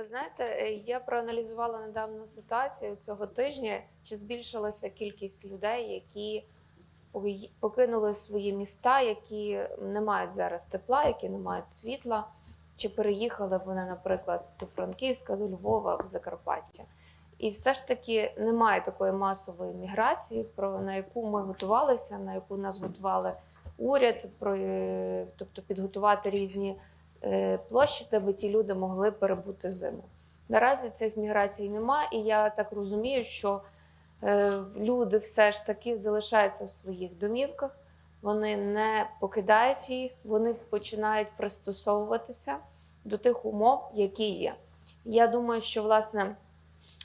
Ви знаєте, е, я проаналізувала недавно ситуацію цього тижня, чи збільшилася кількість людей, які покинули свої міста, які не мають зараз тепла, які не мають світла, чи переїхали вони, наприклад, до Франківська, до Львова, в Закарпаття. І все ж таки немає такої масової міграції, про на яку ми готувалися, на яку нас готували уряд, про е, тобто підготувати різні площі, де би ті люди могли перебути зиму. Наразі цих міграцій немає, і я так розумію, що е, люди все ж таки залишаються в своїх домівках, вони не покидають їх, вони починають пристосовуватися до тих умов, які є. Я думаю, що власне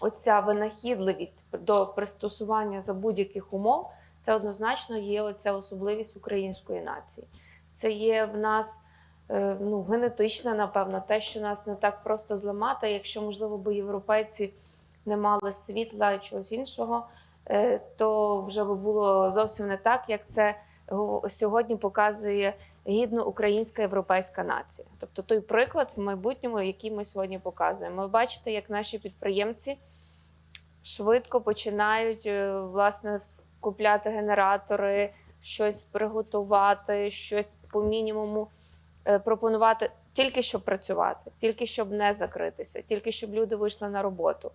оця винахідливість до пристосування за будь-яких умов це однозначно є оця особливість української нації. Це є в нас е, ну, генетичне, напевно, те, що нас не так просто зламати. Якщо, можливо, би європейці не мали світла і чогось іншого, е, то вже би було зовсім не так, як це сьогодні показує гідно українська європейська нація. Тобто той приклад в майбутньому, який ми сьогодні показуємо. Ви бачите, як наші підприємці швидко починають е, власне купляти генератори, щось приготувати, щось по мінімуму е, пропонувати, тільки щоб працювати, тільки щоб не закритися, тільки щоб люди вийшли на роботу.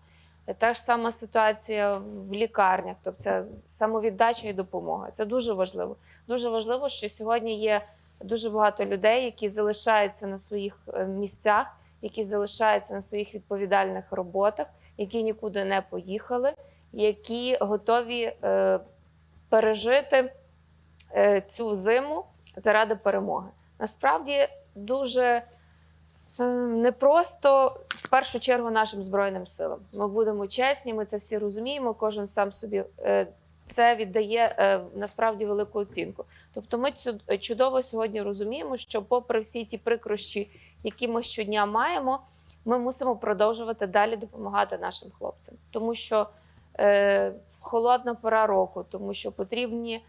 Е, Та ж сама ситуація в лікарнях, тобто це самовіддача і допомога. Це дуже важливо. Дуже важливо, що сьогодні є дуже багато людей, які залишаються на своїх е, місцях, які залишаються на своїх відповідальних роботах, які нікуди не поїхали, які готові е, пережити е, цю зиму заради перемоги. Насправді дуже е, непросто в першу чергу нашим збройним силам. Ми будемо чесні, ми це всі розуміємо. Кожен сам собі е, це віддає е, насправді велику оцінку. Тобто, ми чудово сьогодні розуміємо, що, попри всі ті прикрощі, які ми щодня маємо, ми мусимо продовжувати далі допомагати нашим хлопцям, тому що е, холодна пора року, тому що потрібні е,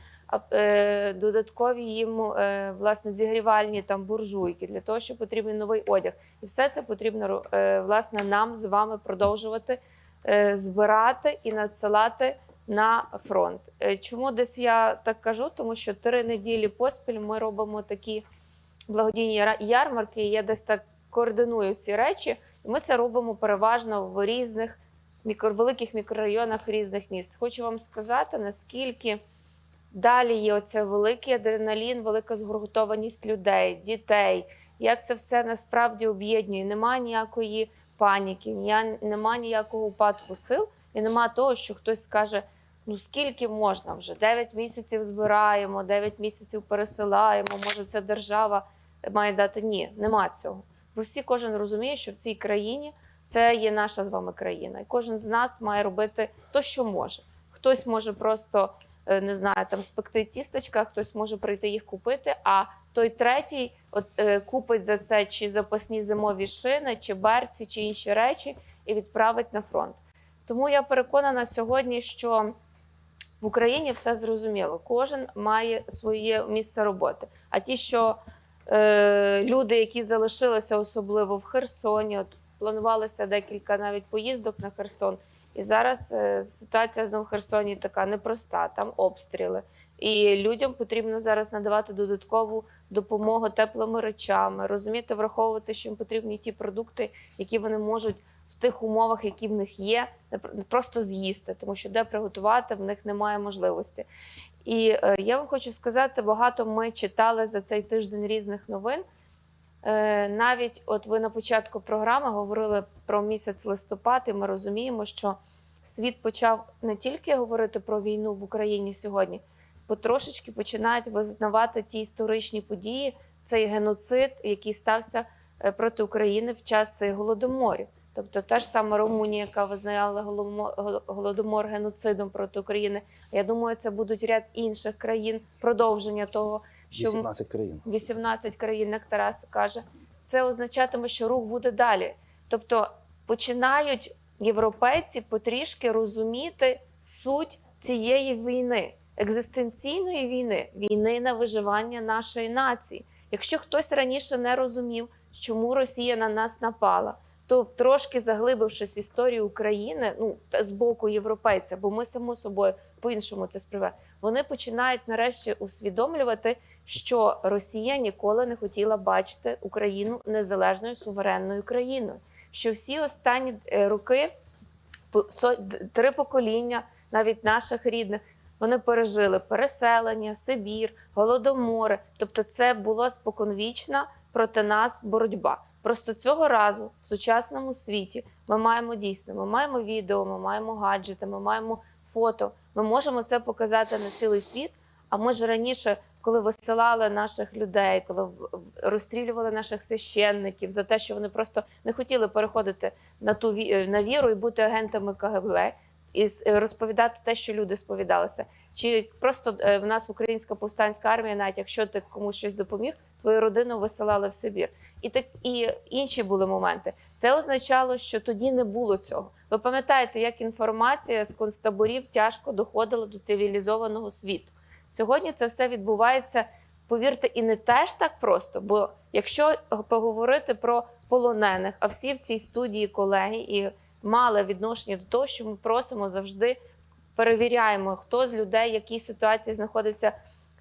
додаткові їм е, власне зігрівальні там буржуйки для того, що потрібен новий одяг, і все це потрібно е, власне нам з вами продовжувати е, збирати і надсилати на фронт. Е, Чому десь я так кажу? Тому що три неділі поспіль ми робимо такі благодійні ярмарки. і Я десь так координую ці речі. І ми це робимо переважно в різних мікро, великих мікрорайонах різних міст. Хочу вам сказати, наскільки далі є оце великий адреналін, велика згуртованість людей, дітей. Як це все насправді об'єднує? Нема ніякої паніки, ня- нема ніякого упадку сил, і нема того, що хтось скаже: ну скільки можна вже? 9 місяців збираємо, 9 місяців пересилаємо. Може, це держава має дати? Ні, нема цього. Бо всі кожен розуміє, що в цій країні це є наша з вами країна, і кожен з нас має робити то, що може. Хтось може просто не знаю, там спекти тістечка, хтось може прийти їх купити. А той третій от, е, купить за це чи запасні зимові шини, чи берці, чи інші речі, і відправить на фронт. Тому я переконана сьогодні, що в Україні все зрозуміло. Кожен має своє місце роботи. А ті, що е, люди, які залишилися особливо в Херсоні, от планувалося декілька навіть поїздок на Херсон. І зараз е, ситуація знову в Херсоні така непроста, там обстріли. І людям потрібно зараз надавати додаткову допомогу теплими речами, розуміти, враховувати, що їм потрібні ті продукти, які вони можуть в тих умовах, які в них є, просто з'їсти, тому що де приготувати в них немає можливості. І е, я вам хочу сказати, багато ми читали за цей тиждень різних новин. Е, навіть от ви на початку програми говорили про місяць листопад, і ми розуміємо, що світ почав не тільки говорити про війну в Україні сьогодні, потрошечки починають визнавати ті історичні події, цей геноцид, який стався е, проти України в час голодоморів. Тобто та ж сама Румунія, яка визнала голодомор геноцидом проти України. Я думаю, це будуть ряд інших країн продовження того, що 18 країн. 18 країн, як Тарас каже, це означатиме, що рух буде далі. Тобто починають європейці потрішки розуміти суть цієї війни, екзистенційної війни, війни на виживання нашої нації. Якщо хтось раніше не розумів, чому Росія на нас напала, хто трошки заглибившись в історію України, ну з боку європейця, бо ми само собою по-іншому це сприймаємо, вони починають нарешті усвідомлювати, що Росія ніколи не хотіла бачити Україну незалежною суверенною країною. Що всі останні е, роки, три покоління, навіть наших рідних, вони пережили переселення, Сибір, голодомори. Тобто, це було споконвічна проти нас боротьба. Просто цього разу в сучасному світі ми маємо дійсно, ми маємо відео, ми маємо гаджети, ми маємо фото. Ми можемо це показати на цілий світ. А ми ж раніше, коли висилали наших людей, коли розстрілювали наших священників за те, що вони просто не хотіли переходити на ту на віру і бути агентами КГБ, і е, розповідати те, що люди сповідалися. Чи просто е, в нас українська повстанська армія, навіть якщо ти комусь щось допоміг, твою родину висилали в Сибір. І так і інші були моменти. Це означало, що тоді не було цього. Ви пам'ятаєте, як інформація з концтаборів тяжко доходила до цивілізованого світу. Сьогодні це все відбувається, повірте, і не теж так просто. Бо якщо поговорити про полонених, а всі в цій студії колеги і мали відношення до того, що ми просимо завжди перевіряємо, хто з людей, в якій ситуації знаходиться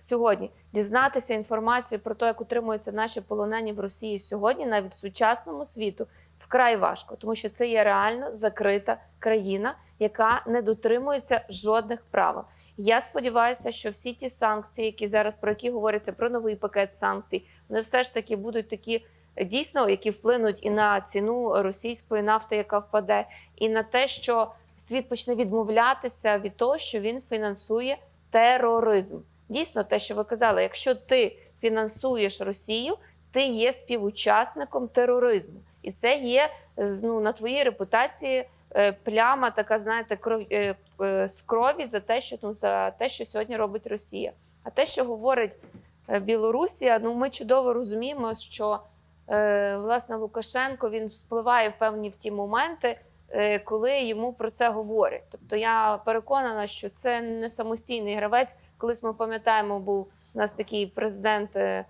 сьогодні. Дізнатися інформацію про те, як утримуються наші полонені в Росії сьогодні, навіть в сучасному світу, вкрай важко, тому що це є реально закрита країна, яка не дотримується жодних правил. Я сподіваюся, що всі ті санкції, які зараз про які говориться про новий пакет санкцій, вони все ж таки будуть такі. Дійсно, які вплинуть і на ціну російської нафти, яка впаде, і на те, що світ почне відмовлятися від того, що він фінансує тероризм. Дійсно, те, що ви казали, якщо ти фінансуєш Росію, ти є співучасником тероризму, і це є ну, на твоїй репутації е, пляма, така знаєте, кров е, е, з крові за те, що ну за те, що сьогодні робить Росія. А те, що говорить Білорусія, ну ми чудово розуміємо, що власне Лукашенко він вспливає в певні в ті моменти, коли йому про це говорять. Тобто я переконана, що це не самостійний гравець. Колись ми пам'ятаємо, був у нас такий президент. е,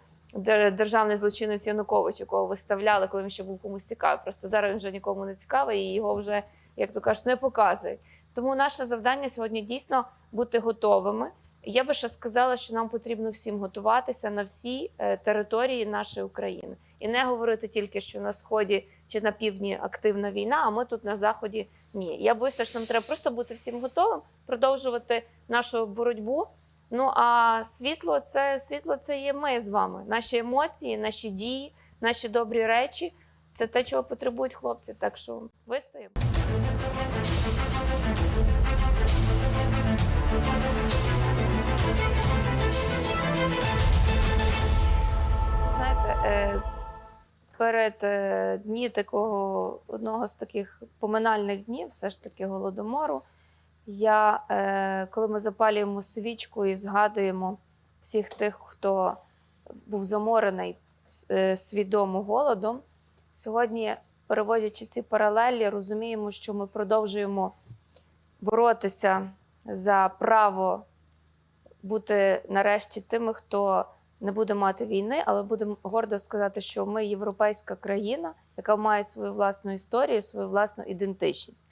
Державний злочинець Янукович, якого виставляли, коли він ще був комусь цікавий. Просто зараз він вже нікому не цікавий, і його вже, як то кажуть, не показують. Тому наше завдання сьогодні дійсно бути готовими. Я би ще сказала, що нам потрібно всім готуватися на всі е, території нашої України і не говорити тільки, що на сході чи на півдні активна війна, а ми тут на заході ні. Я боюся, що нам треба просто бути всім готовим, продовжувати нашу боротьбу. Ну а світло це світло це є ми з вами. Наші емоції, наші дії, наші добрі речі. Це те, чого потребують хлопці. Так що вистоїмо. Перед е, дні такого одного з таких поминальних днів, все ж таки голодомору, я, е, коли ми запалюємо свічку і згадуємо всіх тих, хто був заморений е, свідомо голодом, сьогодні, переводячи ці паралелі, розуміємо, що ми продовжуємо боротися за право бути нарешті тими, хто не буде мати війни, але будемо гордо сказати, що ми європейська країна, яка має свою власну історію, свою власну ідентичність.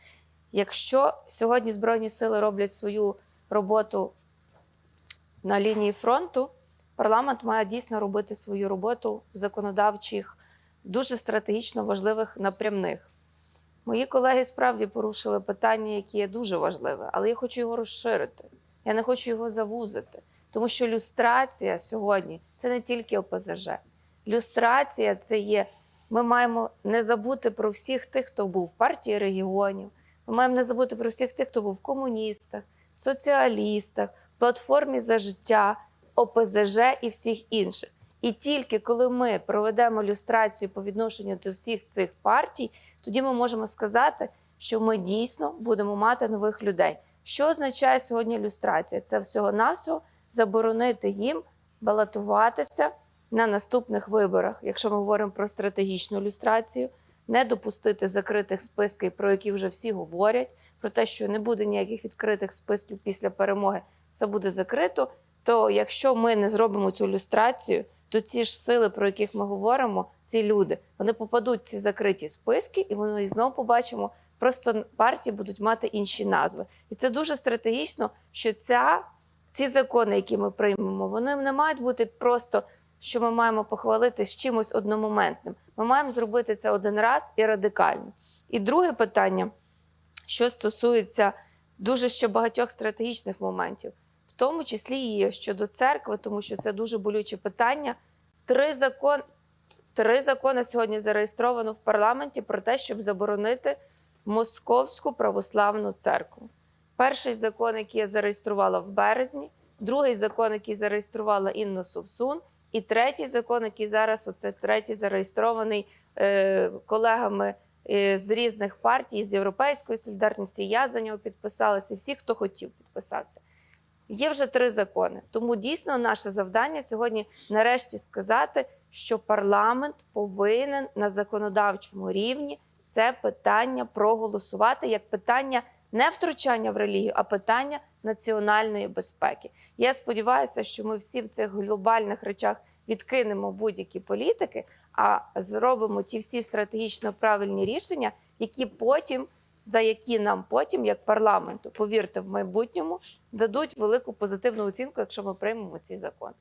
Якщо сьогодні Збройні сили роблять свою роботу на лінії фронту, парламент має дійсно робити свою роботу в законодавчих, дуже стратегічно важливих напрямних. Мої колеги справді порушили питання, яке є дуже важливе, але я хочу його розширити. Я не хочу його завузити. Тому що люстрація сьогодні це не тільки ОПЗЖ. Люстрація це є. Ми маємо не забути про всіх тих, хто був в партії регіонів. Ми маємо не забути про всіх тих, хто був в комуністах, соціалістах, платформі за життя, ОПЗЖ і всіх інших. І тільки коли ми проведемо люстрацію по відношенню до всіх цих партій, тоді ми можемо сказати, що ми дійсно будемо мати нових людей. Що означає сьогодні люстрація? Це всього-навсього заборонити їм балотуватися на наступних виборах, якщо ми говоримо про стратегічну люстрацію, не допустити закритих списків, про які вже всі говорять, про те, що не буде ніяких відкритих списків після перемоги, це буде закрито. То якщо ми не зробимо цю люстрацію, то ці ж сили, про яких ми говоримо, ці люди, вони попадуть в ці закриті списки, і вони знову побачимо. Просто партії будуть мати інші назви, і це дуже стратегічно, що ця ці закони, які ми приймемо, вони не мають бути просто, що ми маємо похвалити з чимось одномоментним. Ми маємо зробити це один раз і радикально. І друге питання, що стосується дуже ще багатьох стратегічних моментів, в тому числі і щодо церкви, тому що це дуже болюче питання. Три закон, три закони сьогодні зареєстровано в парламенті про те, щоб заборонити Московську православну церкву. Перший закон, який я зареєструвала в березні, другий закон, який зареєструвала Інна Совсун, і третій закон, який зараз оце третій зареєстрований е, колегами е, з різних партій, з Європейської солідарності. Я за нього підписалася, і всі, хто хотів підписатися. Є вже три закони. Тому дійсно наше завдання сьогодні нарешті сказати, що парламент повинен на законодавчому рівні це питання проголосувати як питання не втручання в релігію, а питання національної безпеки. Я сподіваюся, що ми всі в цих глобальних речах відкинемо будь-які політики, а зробимо ті всі стратегічно правильні рішення, які потім, за які нам потім, як парламенту, повірте, в майбутньому дадуть велику позитивну оцінку, якщо ми приймемо ці закони.